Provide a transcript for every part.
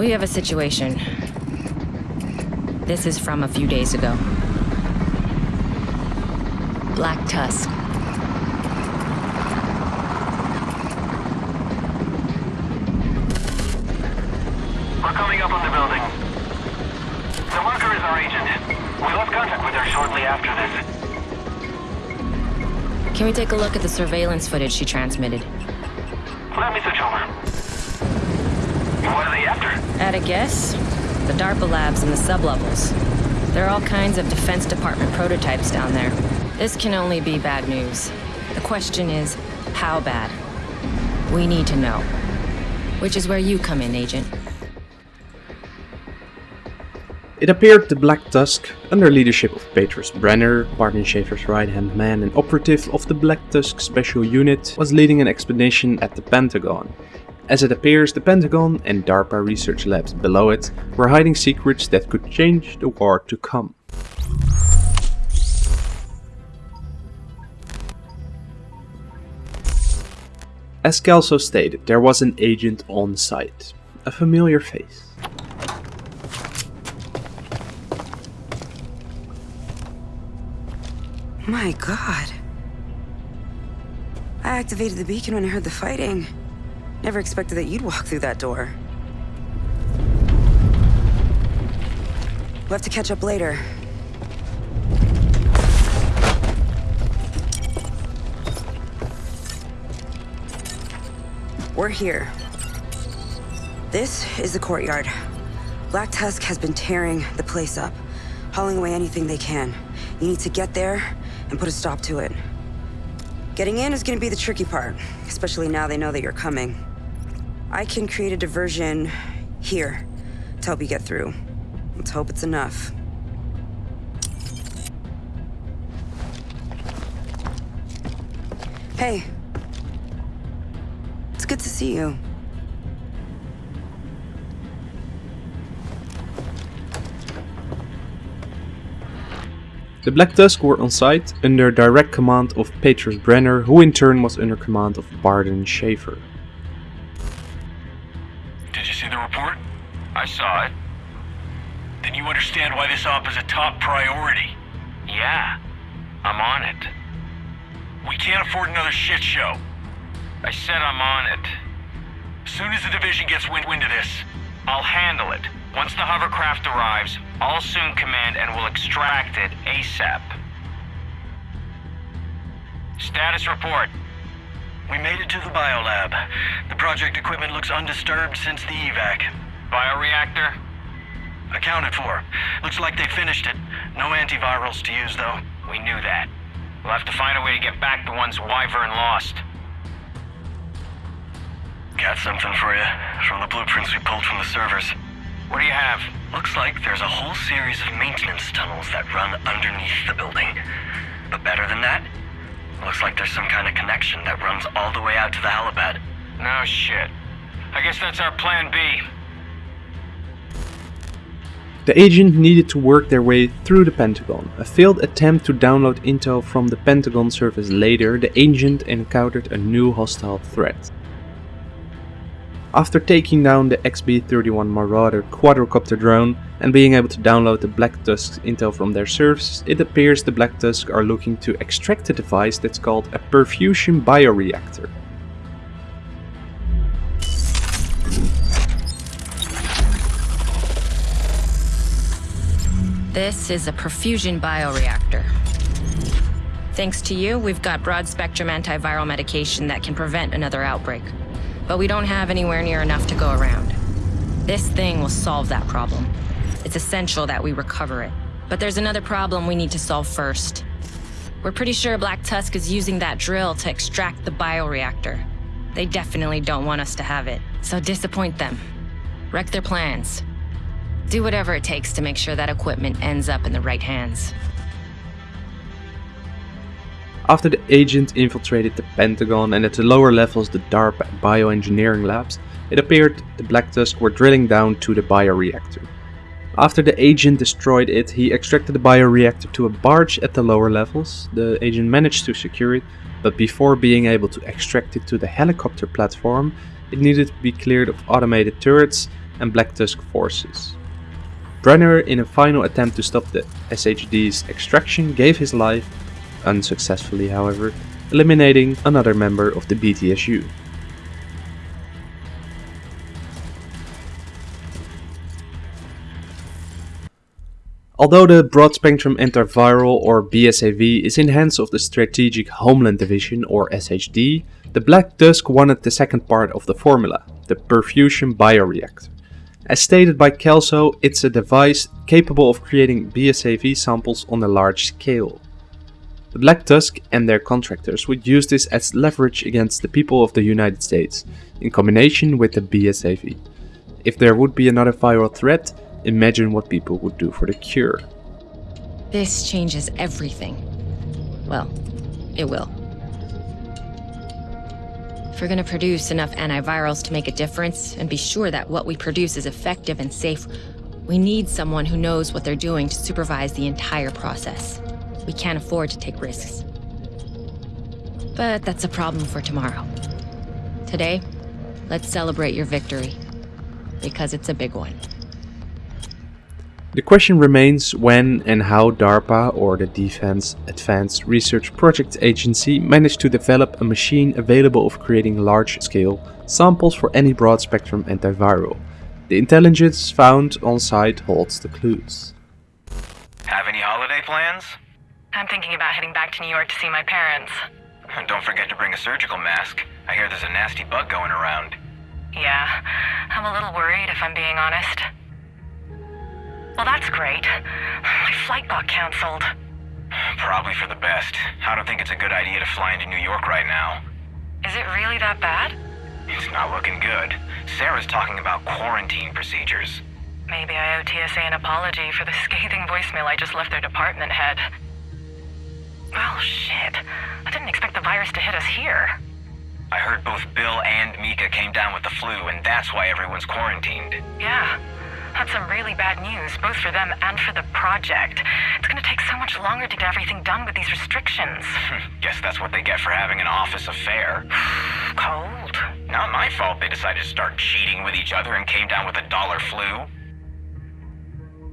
We have a situation. This is from a few days ago. Black Tusk. We're coming up on the building. The marker is our agent. We lost contact with her shortly after this. Can we take a look at the surveillance footage she transmitted? Let me switch over. What are they after? At a guess? The DARPA labs and the sublevels. There are all kinds of Defense Department prototypes down there. This can only be bad news. The question is, how bad? We need to know. Which is where you come in, Agent. It appeared the Black Tusk, under leadership of Petrus Brenner, Barton Schaefer's right-hand man and operative of the Black Tusk Special Unit, was leading an expedition at the Pentagon. As it appears, the Pentagon and DARPA research labs below it were hiding secrets that could change the war to come. As Kelso stated, there was an agent on site. A familiar face. My god. I activated the beacon when I heard the fighting. Never expected that you'd walk through that door. We'll have to catch up later. We're here. This is the courtyard. Black Tusk has been tearing the place up, hauling away anything they can. You need to get there and put a stop to it. Getting in is gonna be the tricky part, especially now they know that you're coming. I can create a diversion here to help you get through. Let's hope it's enough. Hey. It's good to see you. The Black Tusk were on site under direct command of Petrus Brenner, who in turn was under command of Barton Schaefer. I saw it. Then you understand why this op is a top priority. Yeah, I'm on it. We can't afford another shit show. I said I'm on it. As soon as the division gets wind, wind of this, I'll handle it. Once the hovercraft arrives, I'll assume command and will extract it ASAP. Status report. We made it to the biolab. The project equipment looks undisturbed since the evac. Bioreactor? Accounted for. Looks like they finished it. No antivirals to use, though. We knew that. We'll have to find a way to get back the ones Wyvern lost. Got something for you. From the blueprints we pulled from the servers. What do you have? Looks like there's a whole series of maintenance tunnels that run underneath the building. But better than that, looks like there's some kind of connection that runs all the way out to the helipad. No shit. I guess that's our plan B. The agent needed to work their way through the Pentagon. A failed attempt to download intel from the Pentagon service later, the agent encountered a new hostile threat. After taking down the XB-31 Marauder quadrocopter drone and being able to download the Black Tusk's intel from their servers, it appears the Black Tusk are looking to extract a device that's called a perfusion bioreactor. This is a perfusion bioreactor. Thanks to you, we've got broad spectrum antiviral medication that can prevent another outbreak. But we don't have anywhere near enough to go around. This thing will solve that problem. It's essential that we recover it. But there's another problem we need to solve first. We're pretty sure Black Tusk is using that drill to extract the bioreactor. They definitely don't want us to have it, so disappoint them. Wreck their plans. Do whatever it takes to make sure that equipment ends up in the right hands. After the agent infiltrated the Pentagon and at the lower levels the DARPA bioengineering labs, it appeared the Black Tusk were drilling down to the bioreactor. After the agent destroyed it, he extracted the bioreactor to a barge at the lower levels. The agent managed to secure it, but before being able to extract it to the helicopter platform, it needed to be cleared of automated turrets and Black Tusk forces. Brenner, in a final attempt to stop the SHD's extraction, gave his life, unsuccessfully however, eliminating another member of the BTSU. Although the Broad Spectrum Antiviral or BSAV is in hands of the Strategic Homeland Division or SHD, the Black Tusk wanted the second part of the formula, the perfusion bioreactor. As stated by Kelso, it's a device capable of creating BSAV samples on a large scale. The Black Tusk and their contractors would use this as leverage against the people of the United States, in combination with the BSAV. If there would be another viral threat, Imagine what people would do for the cure. This changes everything. Well, it will. If we're gonna produce enough antivirals to make a difference and be sure that what we produce is effective and safe, we need someone who knows what they're doing to supervise the entire process. We can't afford to take risks. But that's a problem for tomorrow. Today, let's celebrate your victory. Because it's a big one. The question remains when and how DARPA or the Defense Advanced Research Projects Agency managed to develop a machine available of creating large-scale samples for any broad-spectrum antiviral. The intelligence found on site holds the clues. Have any holiday plans? I'm thinking about heading back to New York to see my parents. Don't forget to bring a surgical mask. I hear there's a nasty bug going around. Yeah, I'm a little worried if I'm being honest. Well, that's great. My flight got canceled. Probably for the best. I don't think it's a good idea to fly into New York right now. Is it really that bad? It's not looking good. CERA's talking about quarantine procedures. Maybe I owe TSA an apology for the scathing voicemail I just left their department head. Well, shit. I didn't expect the virus to hit us here. I heard both Bill and Mika came down with the flu, and that's why everyone's quarantined. Yeah. That's some really bad news, both for them and for the project. It's gonna take so much longer to get everything done with these restrictions. Guess that's what they get for having an office affair. Cold. Not my fault they decided to start cheating with each other and came down with a dollar flu.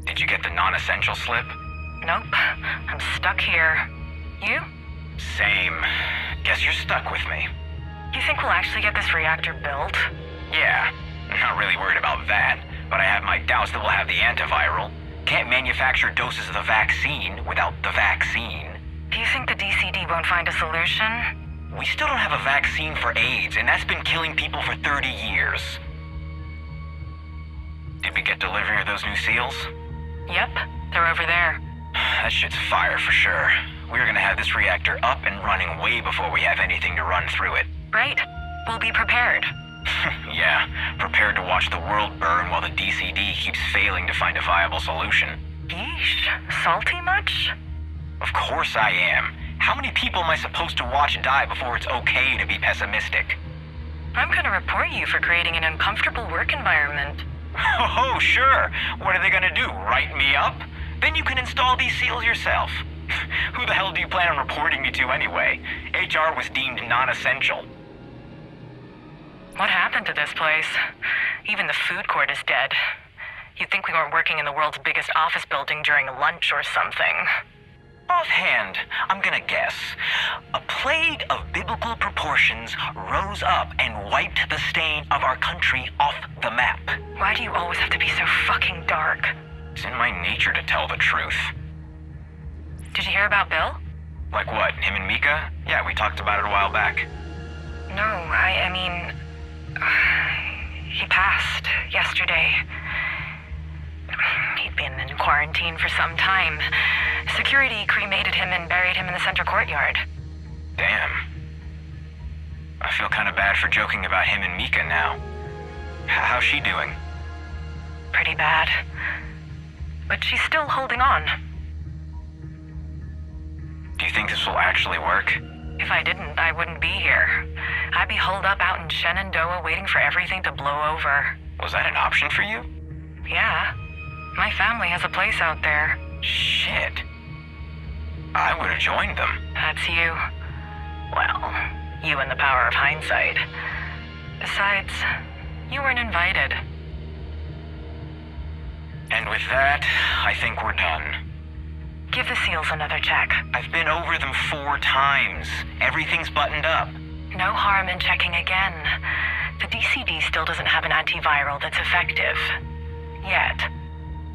Did you get the non-essential slip? Nope. I'm stuck here. You? Same. Guess you're stuck with me. You think we'll actually get this reactor built? Yeah. Not really worried about that but I have my doubts that we'll have the antiviral. Can't manufacture doses of the vaccine without the vaccine. Do you think the DCD won't find a solution? We still don't have a vaccine for AIDS, and that's been killing people for 30 years. Did we get delivery of those new seals? Yep, they're over there. That shit's fire for sure. We're gonna have this reactor up and running way before we have anything to run through it. Right. We'll be prepared. yeah, prepared to watch the world burn while the DCD keeps failing to find a viable solution. Yeesh, salty much? Of course I am. How many people am I supposed to watch die before it's okay to be pessimistic? I'm gonna report you for creating an uncomfortable work environment. Oh, sure. What are they gonna do, write me up? Then you can install these seals yourself. Who the hell do you plan on reporting me to anyway? HR was deemed non-essential. What happened to this place? Even the food court is dead. You'd think we weren't working in the world's biggest office building during lunch or something. Offhand, I'm gonna guess. A plague of biblical proportions rose up and wiped the stain of our country off the map. Why do you always have to be so fucking dark? It's in my nature to tell the truth. Did you hear about Bill? Like what, him and Mika? Yeah, we talked about it a while back. No, I, I mean, he passed yesterday. He'd been in quarantine for some time. Security cremated him and buried him in the center courtyard. Damn. I feel kind of bad for joking about him and Mika now. How's she doing? Pretty bad. But she's still holding on. Do you think this will actually work? If I didn't, I wouldn't be here. I'd be holed up out in Shenandoah waiting for everything to blow over. Was that an option for you? Yeah. My family has a place out there. Shit. I would have joined them. That's you. Well, you and the power of hindsight. Besides, you weren't invited. And with that, I think we're done. Give the seals another check. I've been over them four times. Everything's buttoned up. No harm in checking again. The DCD still doesn't have an antiviral that's effective. Yet.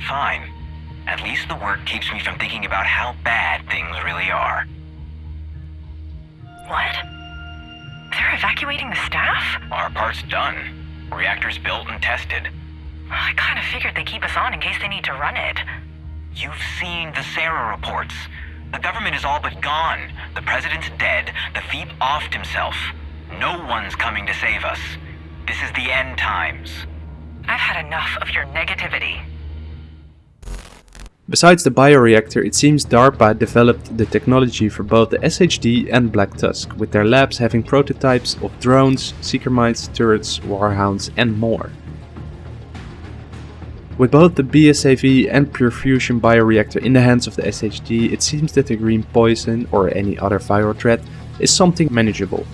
Fine. At least the work keeps me from thinking about how bad things really are. What? They're evacuating the staff? Our part's done. Reactor's built and tested. I kind of figured they keep us on in case they need to run it. You've seen the CERA reports. The government is all but gone. The president's dead. The Thief offed himself. No one's coming to save us. This is the end times. I've had enough of your negativity. Besides the bioreactor, it seems DARPA developed the technology for both the SHD and Black Tusk, with their labs having prototypes of drones, seeker mines, turrets, warhounds and more. With both the BSAV and Perfusion bioreactor in the hands of the SHD, it seems that the green poison, or any other viral threat, is something manageable.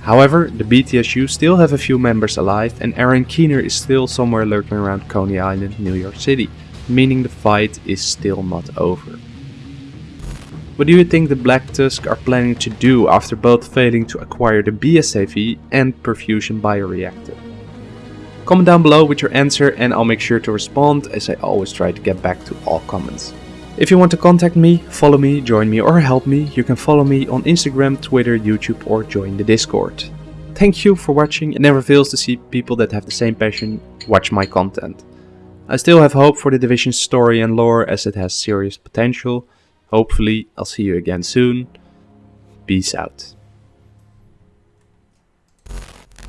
However, the BTSU still have a few members alive and Aaron Keener is still somewhere lurking around Coney Island, New York City, meaning the fight is still not over. What do you think the Black Tusk are planning to do after both failing to acquire the BSAV and Perfusion bioreactor? Comment down below with your answer and I'll make sure to respond as I always try to get back to all comments. If you want to contact me, follow me, join me or help me, you can follow me on Instagram, Twitter, YouTube or join the Discord. Thank you for watching, it never fails to see people that have the same passion watch my content. I still have hope for the Division's story and lore as it has serious potential. Hopefully I'll see you again soon. Peace out.